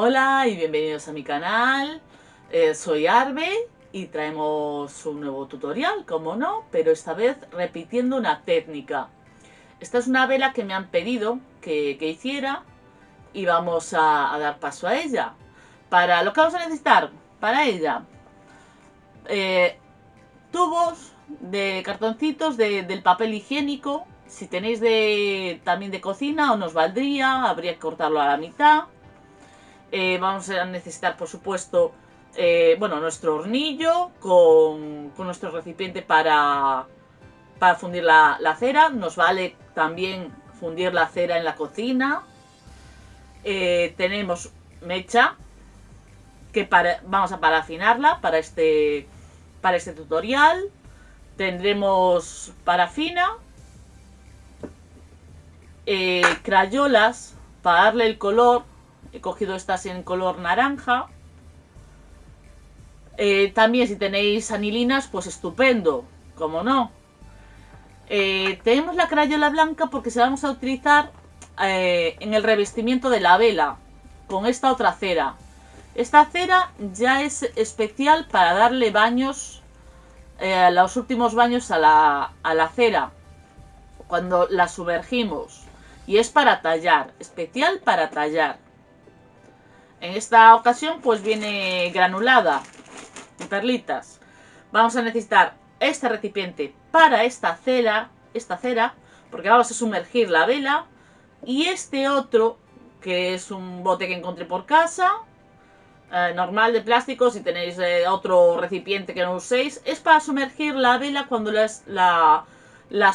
Hola y bienvenidos a mi canal. Eh, soy Arbe y traemos un nuevo tutorial, como no, pero esta vez repitiendo una técnica. Esta es una vela que me han pedido que, hiciera y vamos a, dar paso a ella. Para lo que vamos a necesitar para ella, eh, tubos de cartoncitos del papel higiénico. Si tenéis de, también de cocina o nos valdría, habría que cortarlo a la mitad. Eh, vamos a necesitar, por supuesto, eh, bueno, nuestro hornillo con, nuestro recipiente para, para fundir la, cera. Nos vale también fundir la cera en la cocina. Eh, tenemos mecha que para, vamos a parafinarla para este, para este tutorial. Tendremos parafina, crayolas para darle el color He cogido estas en color naranja. Eh, también si tenéis anilinas, pues estupendo, como no. Eh, tenemos la crayola blanca porque se la vamos a utilizar eh, en el revestimiento de la vela, con esta otra cera. Esta cera ya es especial para darle baños, los últimos baños a la, a la cera, cuando la sumergimos. Y es para tallar, especial para tallar. En esta ocasión pues viene granulada en perlitas. Vamos a necesitar este recipiente para esta cera, esta cera, porque vamos a sumergir la vela. Y este otro, que es un bote que encontré por casa, eh, normal de plástico, si tenéis eh, otro recipiente que no uséis, es para sumergir la vela cuando la, la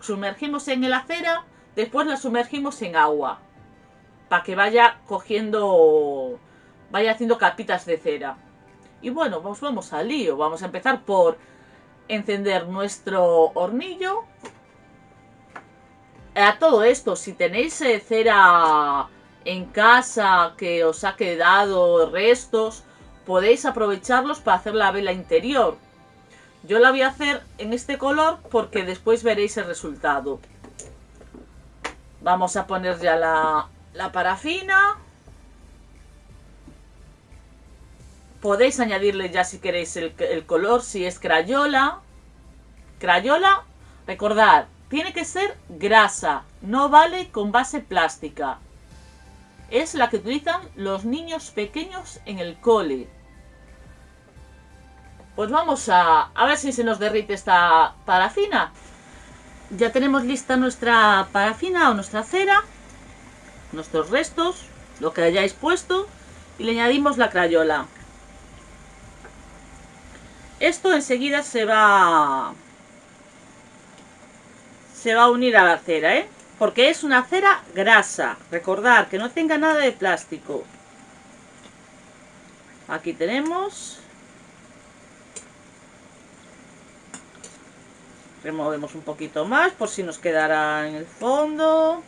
sumergimos en la cera, después la sumergimos en agua para que vaya cogiendo, vaya haciendo capitas de cera. Y bueno, pues vamos al lío. Vamos a empezar por encender nuestro hornillo. A todo esto, si tenéis eh, cera en casa que os ha quedado restos, podéis aprovecharlos para hacer la vela interior. Yo la voy a hacer en este color porque después veréis el resultado. Vamos a poner ya la, la parafina. Podéis añadirle ya si queréis el, color, si es crayola. Crayola, recordad, tiene que ser grasa, no vale con base plástica. Es la que utilizan los niños pequeños en el cole. Pues vamos a, a ver si se nos derrite esta parafina. Ya tenemos lista nuestra parafina o nuestra cera nuestros restos, lo que hayáis puesto y le añadimos la crayola. Esto enseguida se va se va a unir a la cera, ¿eh? Porque es una cera grasa. Recordad que no tenga nada de plástico. Aquí tenemos. Removemos un poquito más por si nos quedará en el fondo.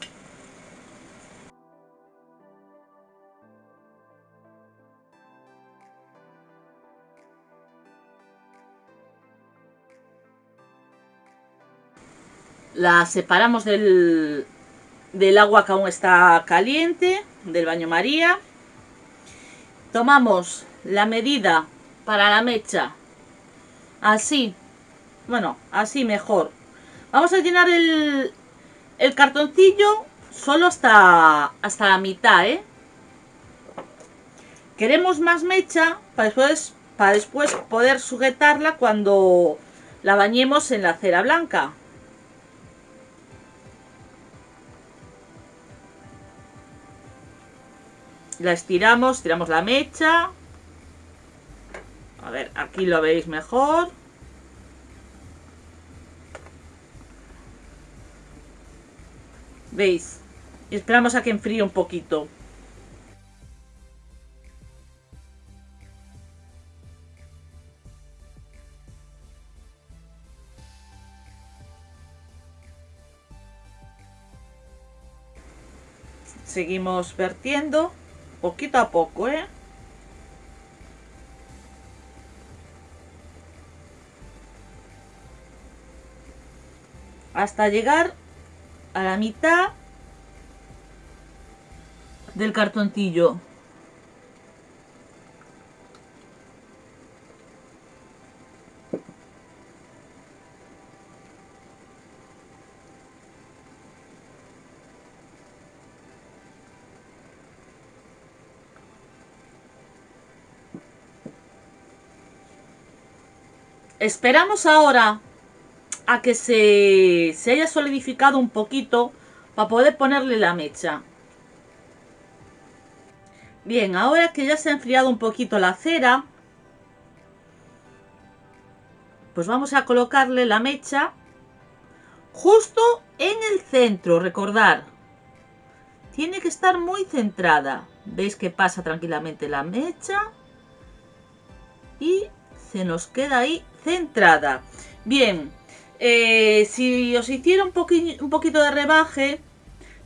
La separamos del, del agua que aún está caliente, del baño María. Tomamos la medida para la mecha, así, bueno, así mejor. Vamos a llenar el, el cartoncillo solo hasta, hasta la mitad, ¿eh? Queremos más mecha para después, para después poder sujetarla cuando la bañemos en la cera blanca. La estiramos, tiramos la mecha. A ver, aquí lo veis mejor. ¿Veis? Y esperamos a que enfríe un poquito. Seguimos vertiendo poquito a poco, ¿eh? Hasta llegar a la mitad del cartoncillo. Esperamos ahora a que se, se haya solidificado un poquito para poder ponerle la mecha. Bien, ahora que ya se ha enfriado un poquito la cera, pues vamos a colocarle la mecha justo en el centro, recordar. Tiene que estar muy centrada. ¿Veis que pasa tranquilamente la mecha? Y se nos queda ahí Bien, eh, si os hiciera un, un poquito de rebaje,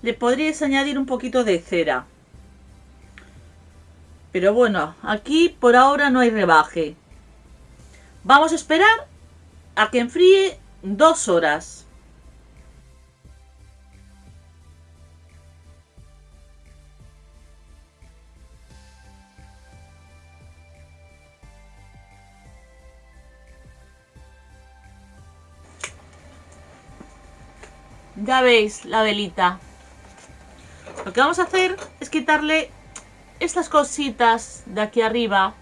le podríais añadir un poquito de cera. Pero bueno, aquí por ahora no hay rebaje. Vamos a esperar a que enfríe dos horas. Ya veis la velita. Lo que vamos a hacer es quitarle estas cositas de aquí arriba.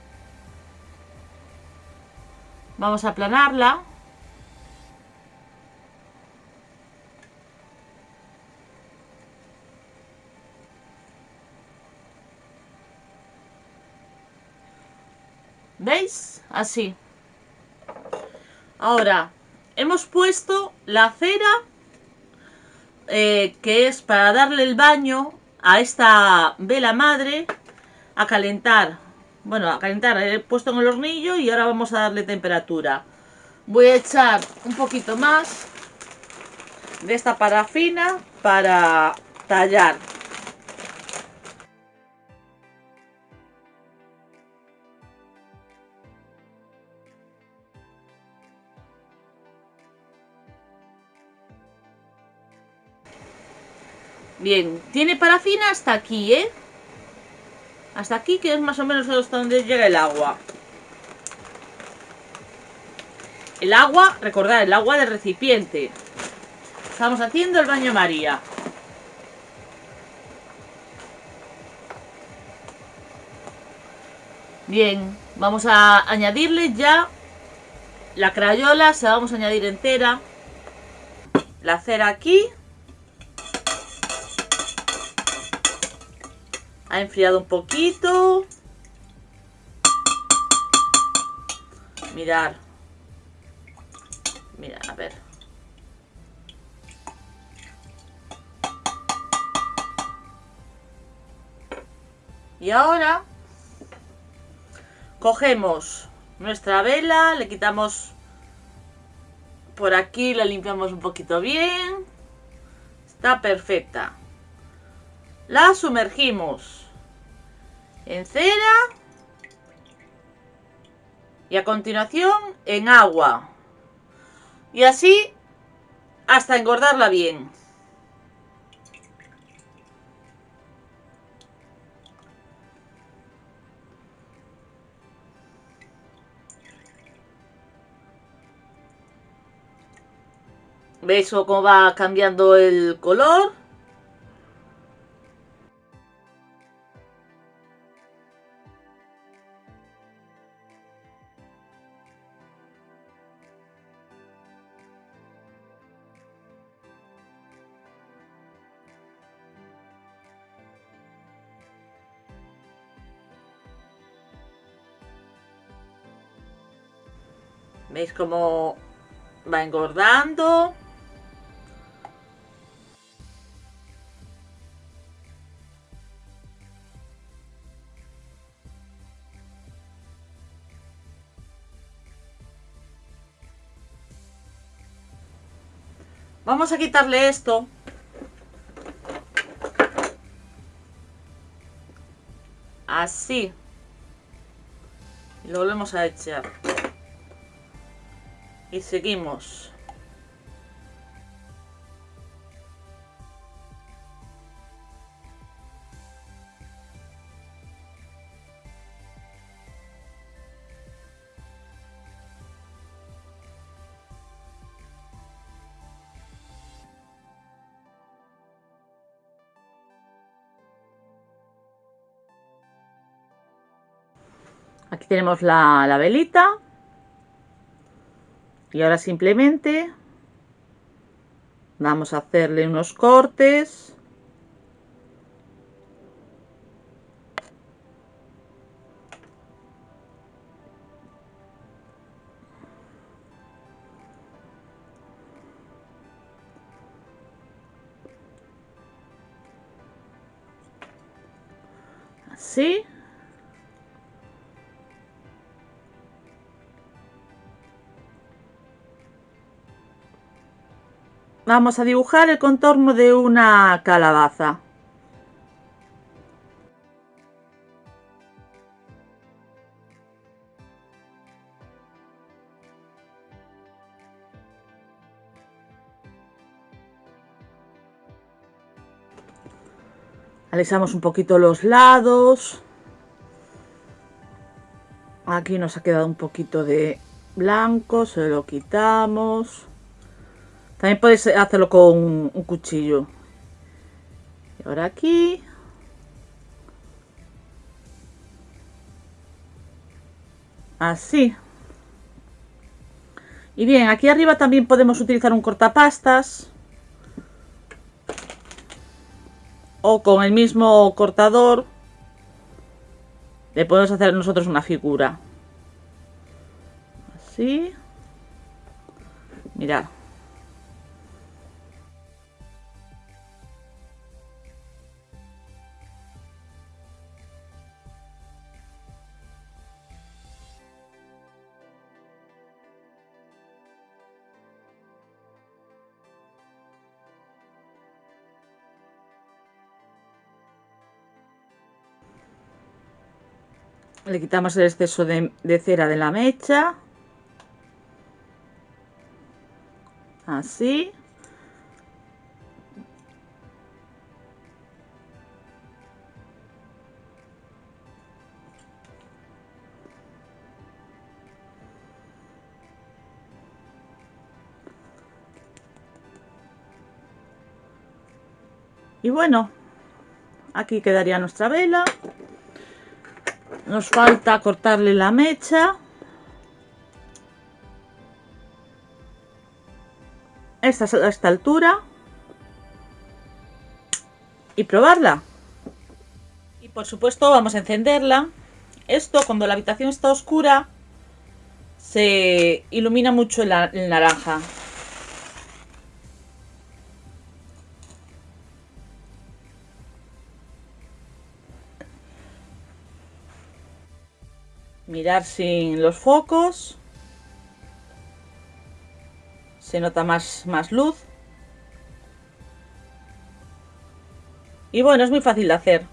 Vamos a aplanarla. ¿Veis? Así. Ahora, hemos puesto la cera eh, que es para darle el baño a esta vela madre a calentar. Bueno, a calentar, he puesto en el hornillo y ahora vamos a darle temperatura. Voy a echar un poquito más de esta parafina para tallar. Bien, tiene parafina hasta aquí, ¿eh? Hasta aquí, que es más o menos hasta donde llega el agua. El agua, recordad, el agua del recipiente. Estamos haciendo el baño María. Bien, vamos a añadirle ya la crayola, se la vamos a añadir entera. La cera aquí. Ha enfriado un poquito. Mirar. Mira, a ver. Y ahora cogemos nuestra vela, le quitamos por aquí, la limpiamos un poquito bien. Está perfecta. La sumergimos en cera y a continuación en agua. Y así hasta engordarla bien. ¿Veis cómo va cambiando el color? ¿Veis cómo va engordando? Vamos a quitarle esto. Así. Lo volvemos a echar y seguimos. Aquí tenemos la, la velita Y ahora simplemente vamos a hacerle unos cortes. Así. Vamos a dibujar el contorno de una calabaza. Alisamos un poquito los lados. Aquí nos ha quedado un poquito de blanco, se lo quitamos. También puedes hacerlo con un cuchillo. Y ahora aquí. Así. Y bien, aquí arriba también podemos utilizar un cortapastas. O con el mismo cortador. Le podemos hacer nosotros una figura. Así. Mirad. Le quitamos el exceso de, cera de la mecha. Así. Y bueno, aquí quedaría nuestra vela. Nos falta cortarle la mecha. Esta, a esta altura. Y probarla. Y por supuesto vamos a encenderla. Esto cuando la habitación está oscura se ilumina mucho el naranja. Mirar sin los focos. Se nota más, más luz. Y bueno, es muy fácil de hacer.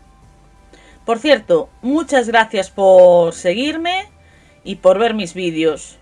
Por cierto, muchas gracias por seguirme y por ver mis vídeos